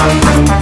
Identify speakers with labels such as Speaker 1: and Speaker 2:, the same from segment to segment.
Speaker 1: Thank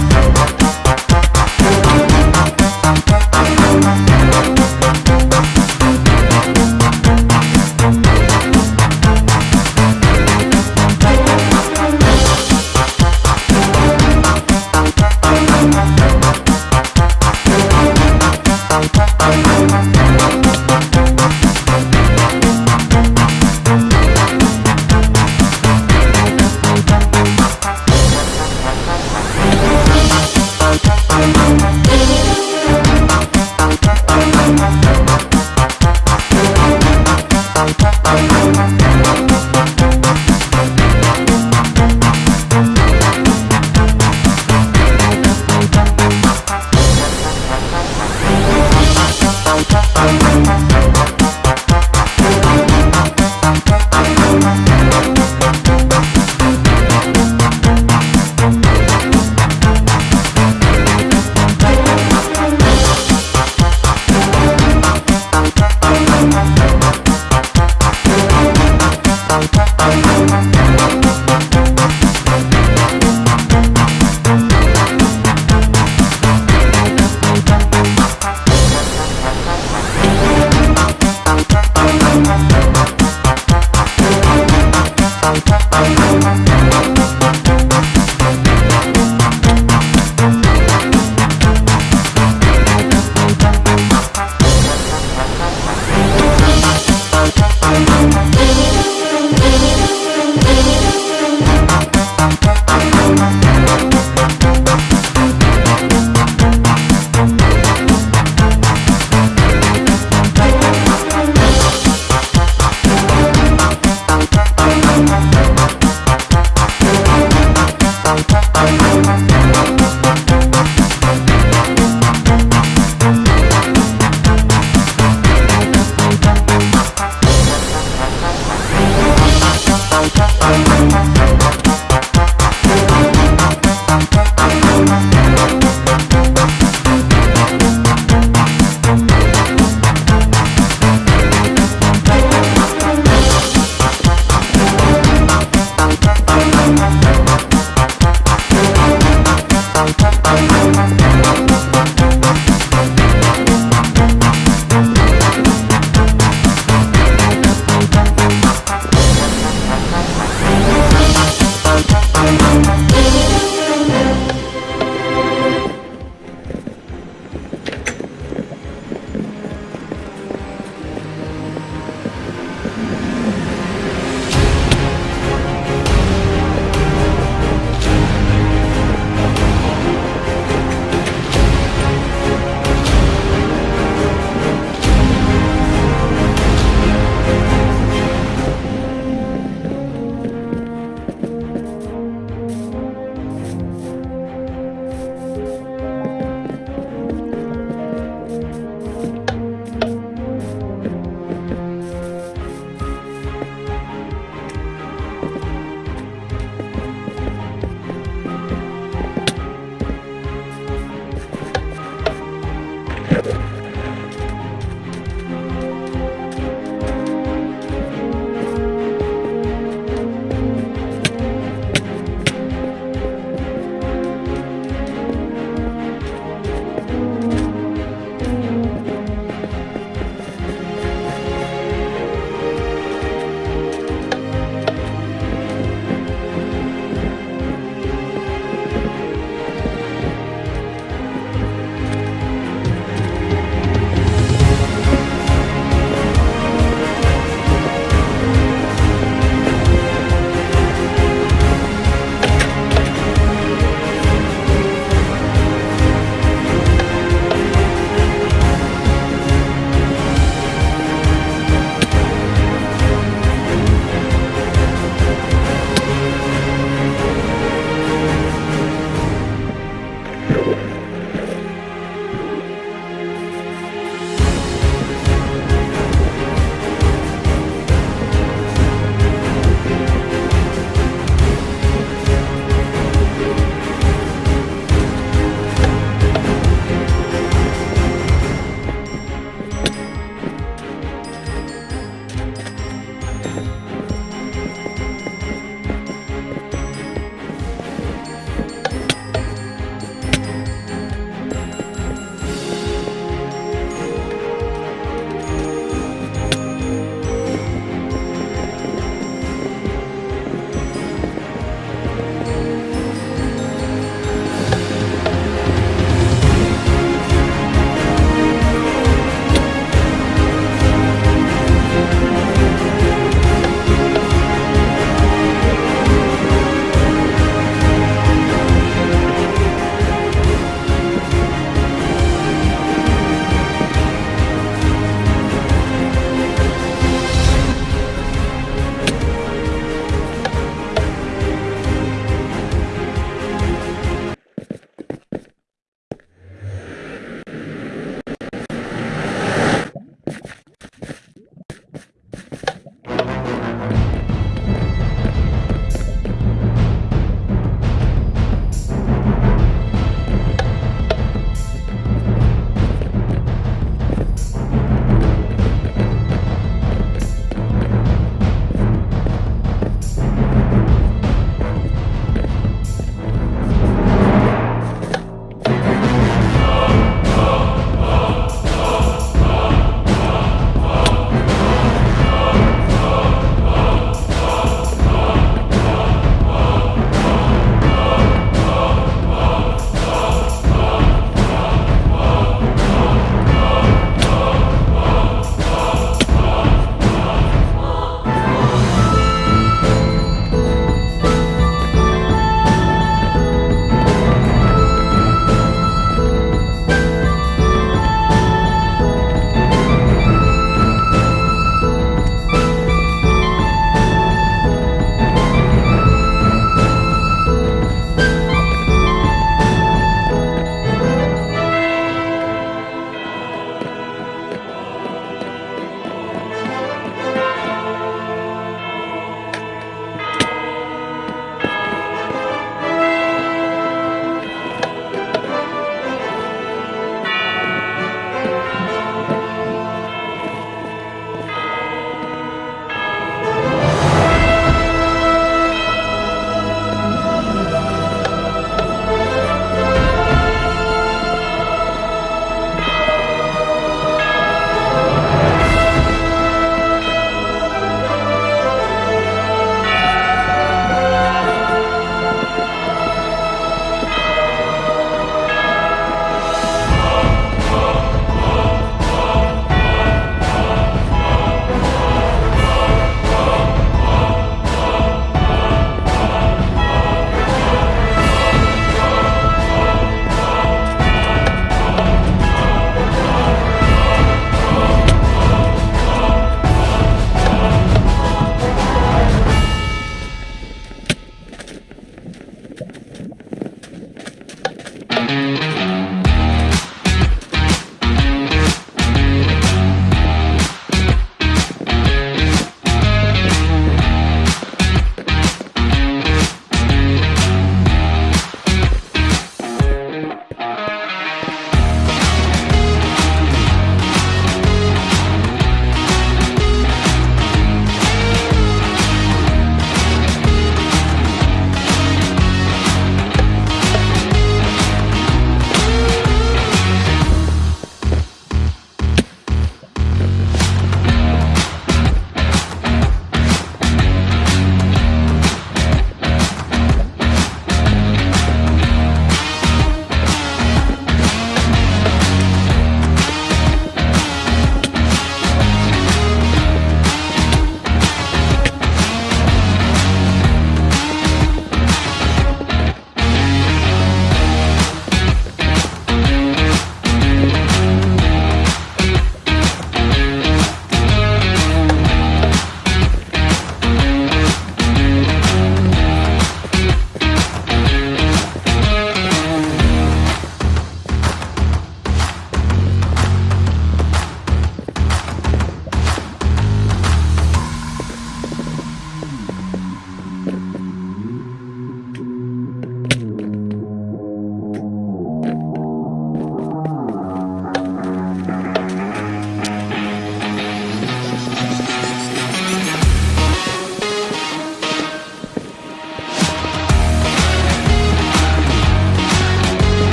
Speaker 1: Thank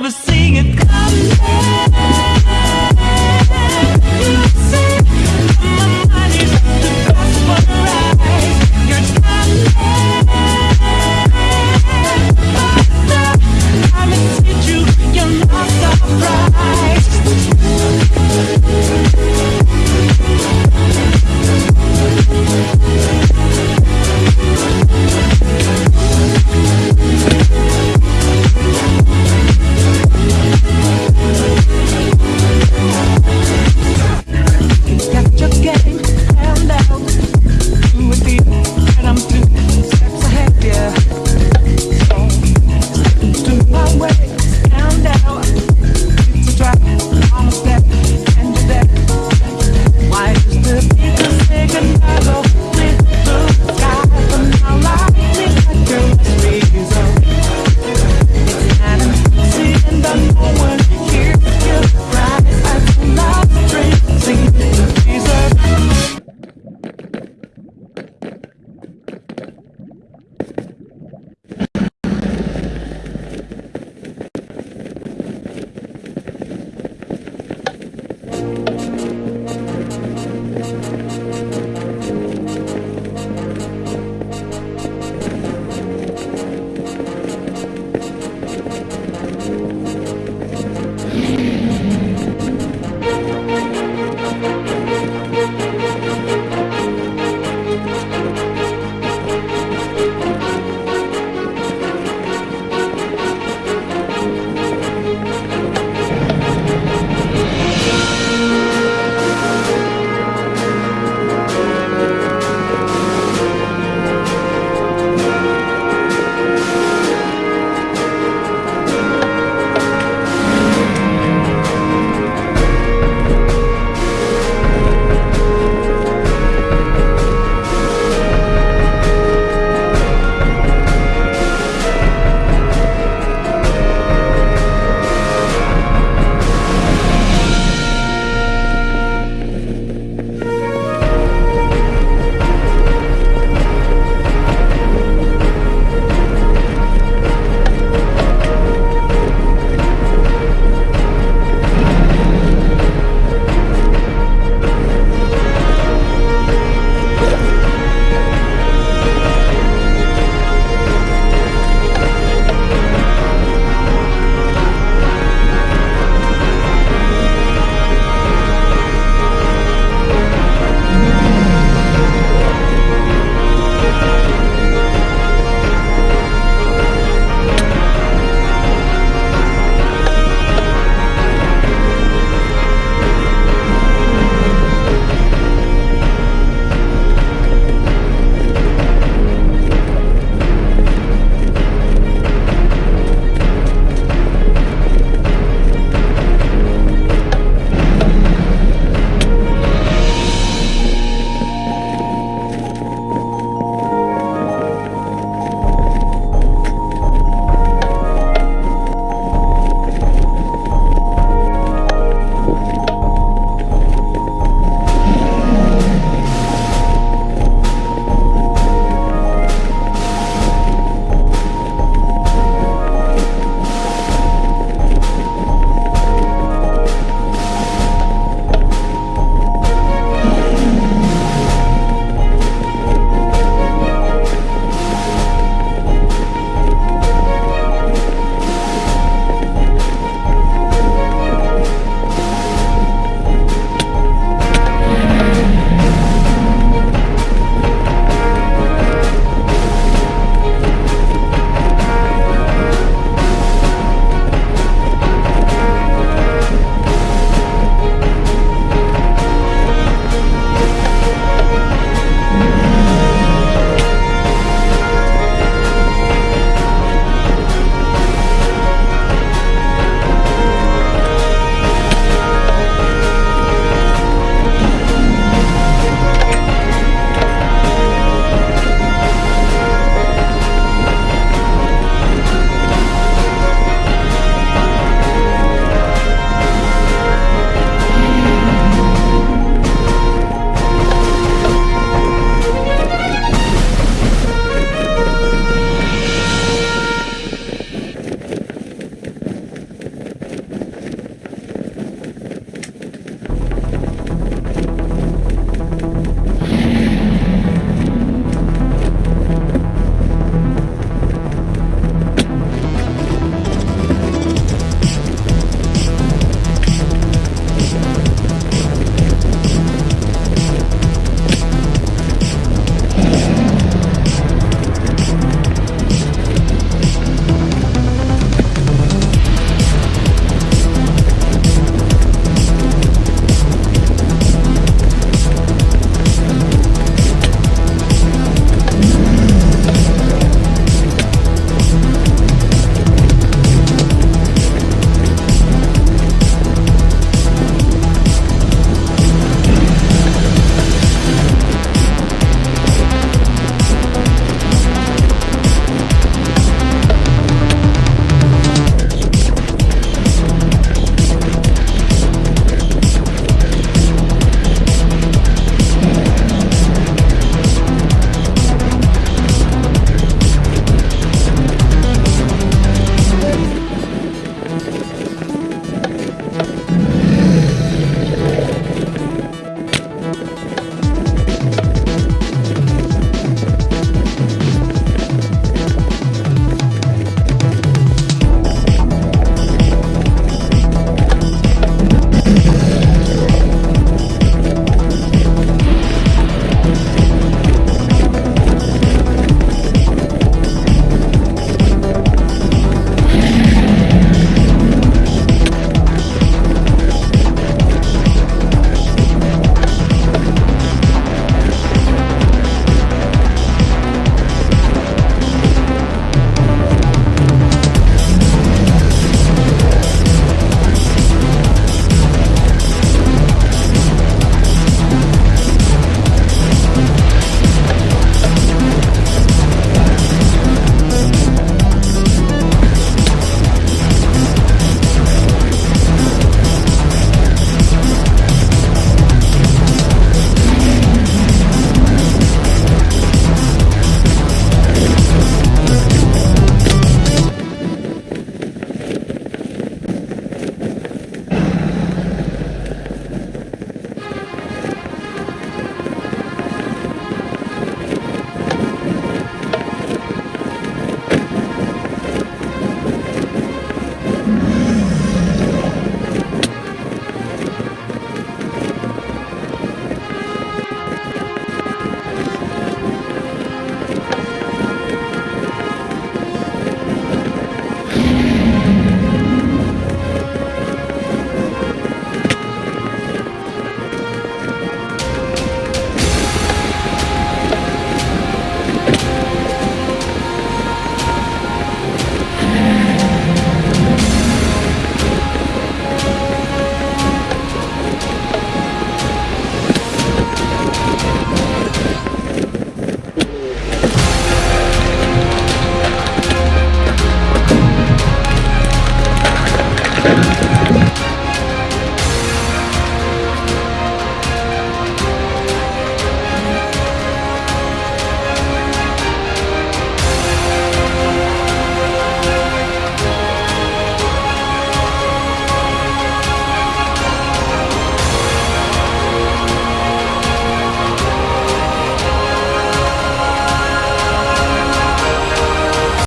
Speaker 1: never see it coming.